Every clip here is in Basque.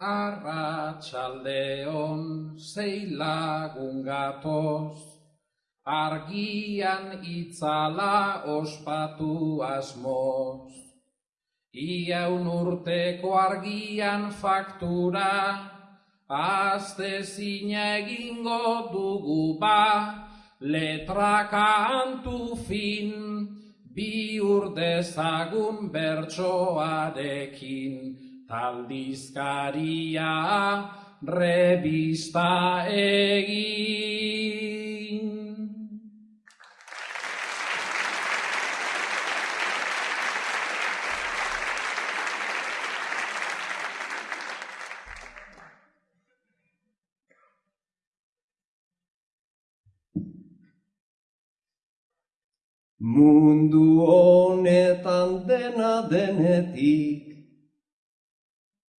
Arratxaldeon zei lagun gatoz, argian itzala ospatu asmoz. Iaun urteko argian faktura, azte zine egingo dugu ba, letra kantu fin, bi urdezagun bertsoarekin taldizkaria revista egin. Mundu honetan dena denetik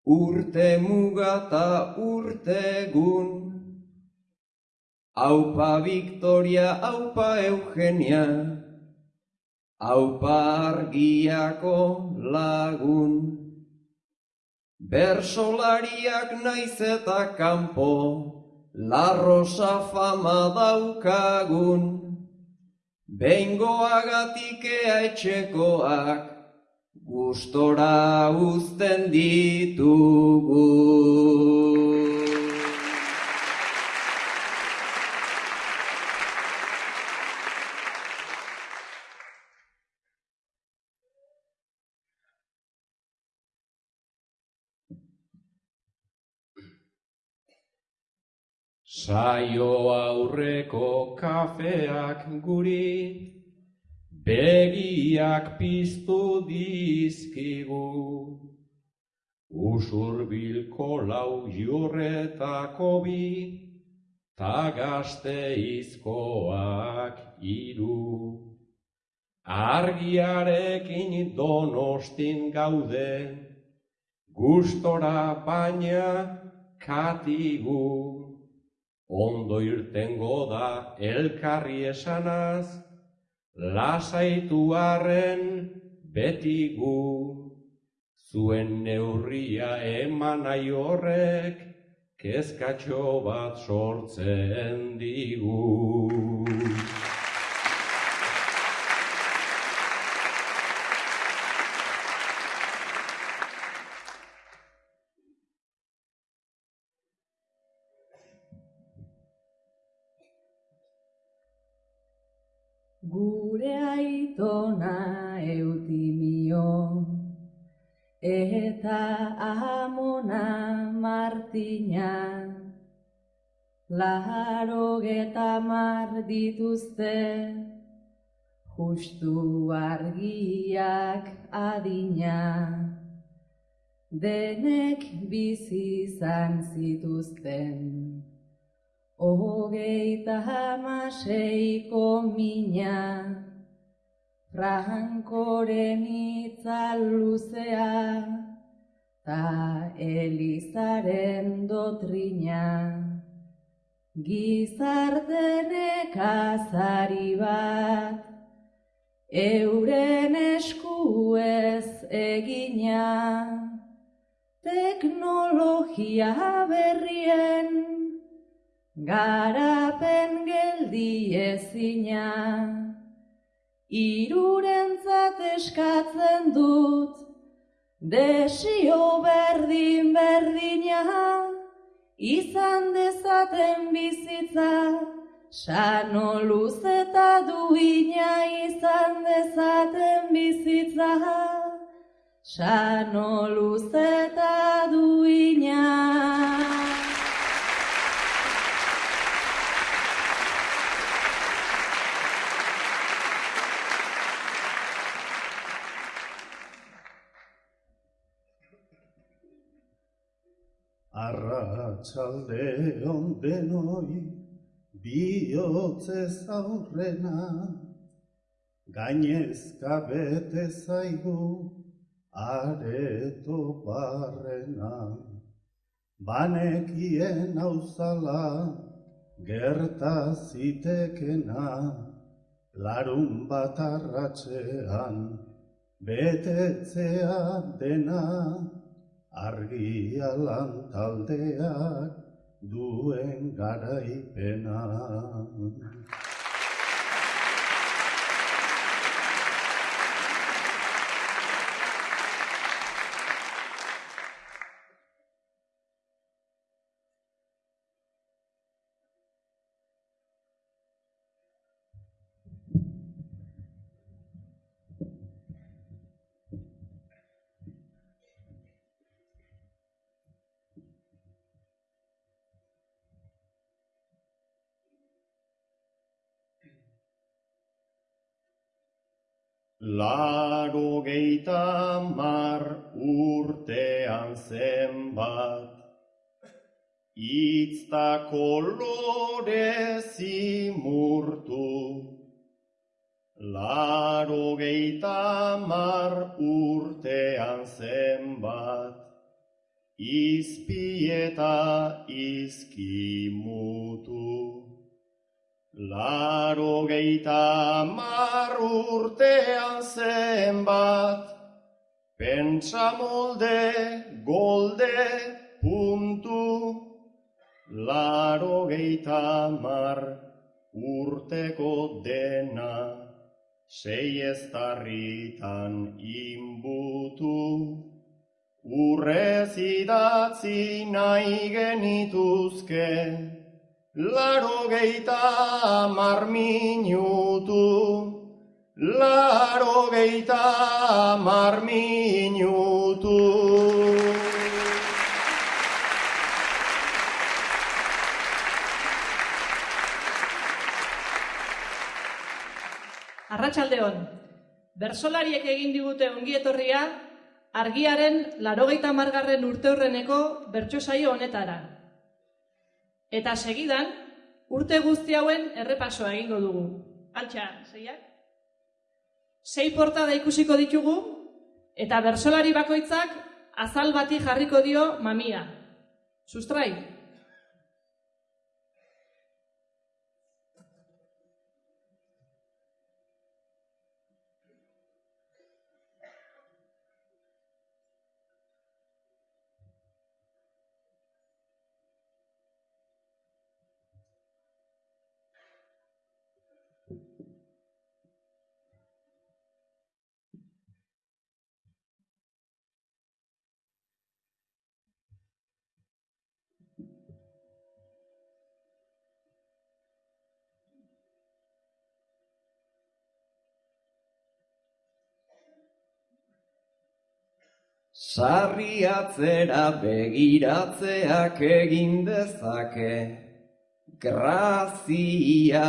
urte mugata urte egun. Aupa Victoria, aupa Eugenia, aupa argiako lagun. Bersolariak naiz eta kanpo, la rosa fama daukagun. Bengoagatik ea etxekoak, gustora uzten ditugu. Saio aurreko kafeak guri begiak piztu dizkigu. Usurbilko lau jurretako bi, ta gazte izkoak iru. Argiarekin donostin gaude, gustora baina katigu. Ondo irtengo da elkarri esanaz, lasaitu arren beti gu, zuen neurria eman horrek, kezkatxo bat sortzen digu. Gure aitona eutimio, eta amona martina, laro geta mar dituzte, justu argiak adina, denek bizi izan zituzten. Ogeita hamaseiko mina, Frankoren itzal luzea, Ta elizaren dotrina, Gizartenek azari bat, Euren eskuez egina, Teknologia berrien, garapen geldi ezina, irurentzat eskatzen dut, desio berdin berdina, izan dezaten bizitza, sano luz eta duina. Izan dezaten bizitza, sano luz eta duina. Arratxalde ondenoi bihotzez aurrena, gainezka bete zaigu areto barrena. Banekien hauzala gerta zitekena, larun bat arratxean betetzea dena, argia lan taldeak duen garaipena. Laro geita mar urtean zenbat, Itzta kolore zimurtu. Laro geita mar urtean zenbat, Izpieta izkimutu. Laro geita mar urtean zenbat, pentsa molde, golde, puntu. Laro geita mar urteko dena, sei eztarritan inbutu. Urrez idatzi nahi genituzke, Laro geita mar minutu, laro geita mar minutu. Arratsaldeon. Bersolariek egin digute ongietorria argiaren larogeita margarren urteurreneko bertso saio honetara. Eta segidan, urte guzti hauen errepasoa egingo dugu. Altxa, zeiak? Sei portada ikusiko ditugu, eta bersolari bakoitzak azal bati jarriko dio mamia. Sustrai? Sarri atzera begiratzeak egin dezake, grazia.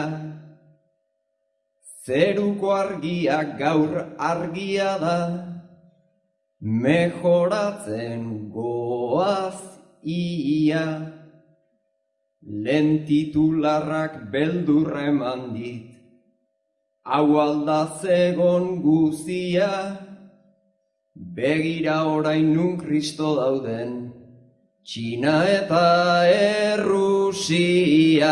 Zeruko argiak gaur argia da, mejoratzen goaz ia. Lentitularrak beldurra eman dit, hau aldazegon guzia. Begira orain nun kristo dauden, Txina eta Errusia.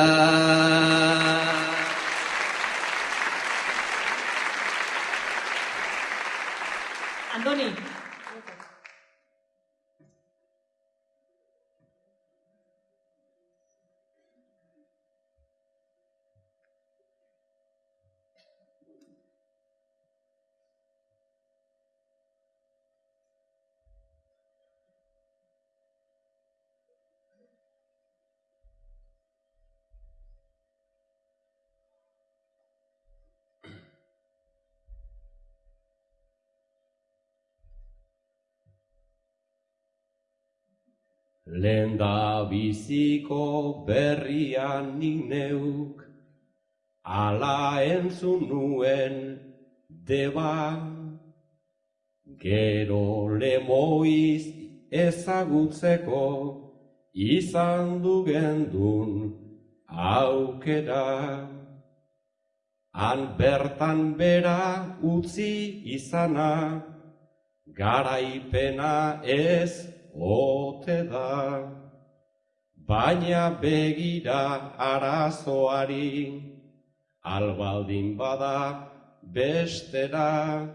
Andoni. Lenda biziko berrian nik neuk, ala entzun nuen deba, gero lemoiz ezagutzeko izan du gendun aukera. Han bertan bera utzi izana, garaipena ez ote da. Baina begira arazoari, albaldin bada bestera,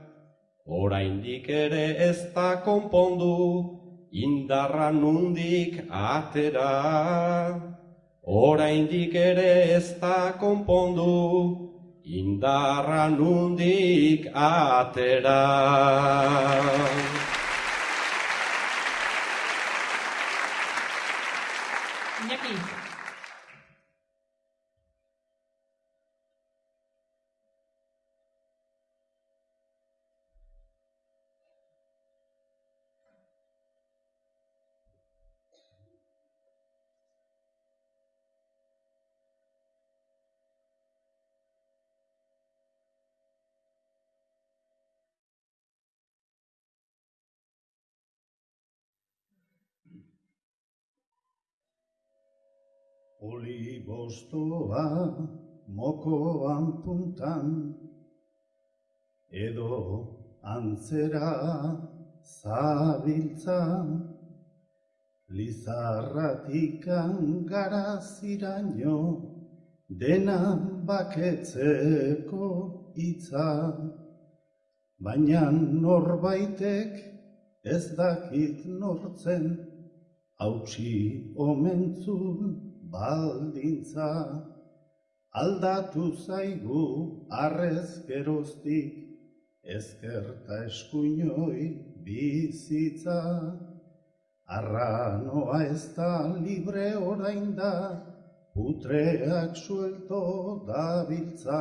oraindik ere ez da konpondu, indarra nundik atera, oraindik ere ez da konpondu, indarra nundik atera. Nikki. Olibostoa mokoan puntan, edo antzera zabiltza, lizarratikan garaziraino, dena baketzeko hitza, baina norbaitek ez dakit nortzen, hautsi omentzun baldintza, aldatu zaigu arrez geroztik, ezkerta eskuinoi bizitza. Arranoa ez da libre orain da, putreak suelto dabiltza.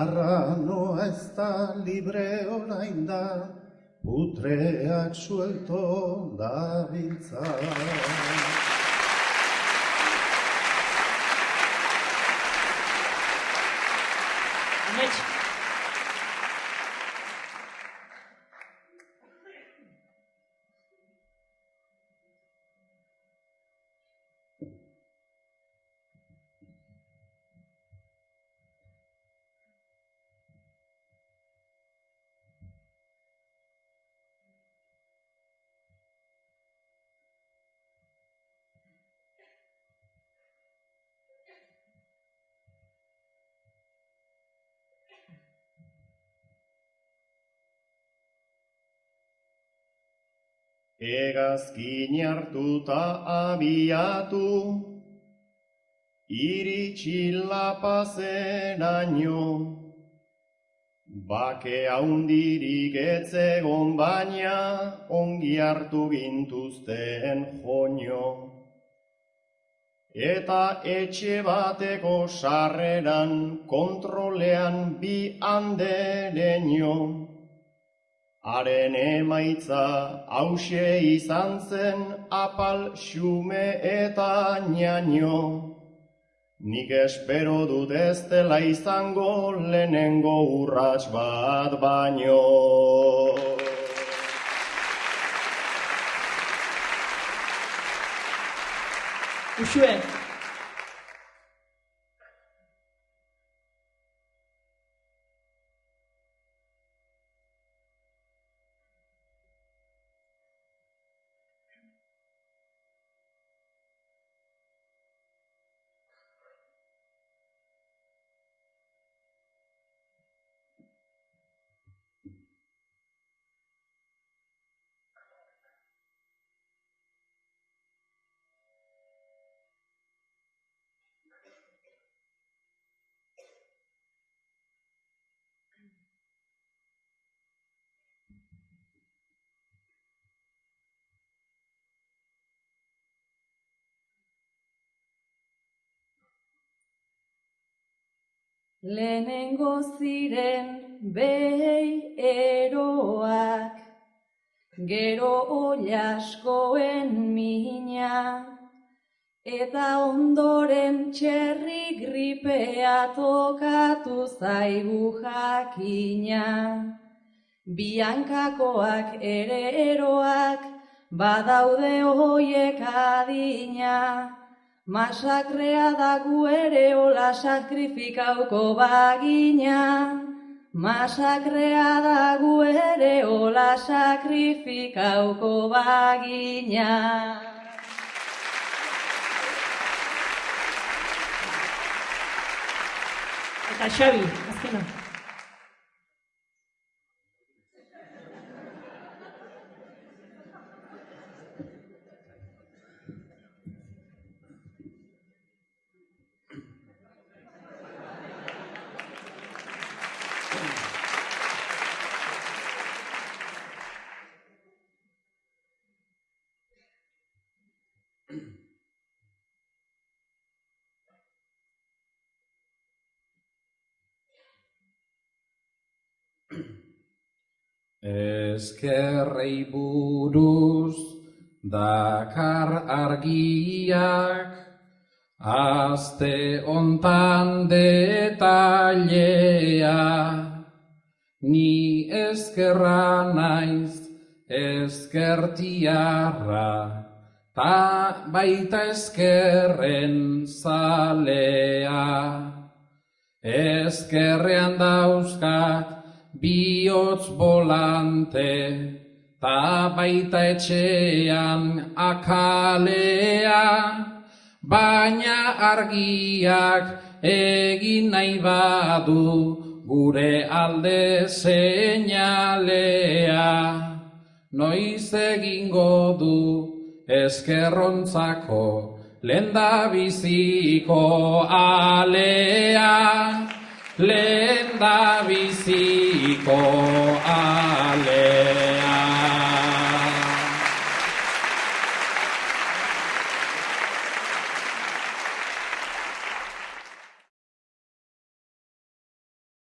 Arranoa ez da libre orain da, putreak suelto dabiltza. Mitch. Hegazkin hartuta abiatu, iritsi lapazeraino, bake haundirik etzegon baina, ongi hartu gintuzten joño. Eta etxe bateko sarreran kontrolean bi andereño. Haren emaitza hause izan zen apal xume eta ñaño. Nik espero dut ez dela izango lehenengo urrats bat baino. Uxue. Lehenengo ziren behei eroak, gero ollaskoen mina, eta ondoren txerri gripea tokatu zaigu jakina. Biankakoak ere eroak, badaude hoiek adina, Masakrea da gu ere hola sakrifikauko bagina. Masakrea da gu ere hola sakrifikauko bagina. Eta Xabi, azkena. Eskerrei buruz dakar argiak, Azte ontan detailea, ni eskerra naiz eskertiarra, ta baita eskerren zalea. Eskerrean dauzkat bihotz volante, ta baita etxean akalea, baina argiak egin nahi badu gure alde seinalea. Noiz egingo du eskerrontzako lenda biziko alea, lehen da biziko alea.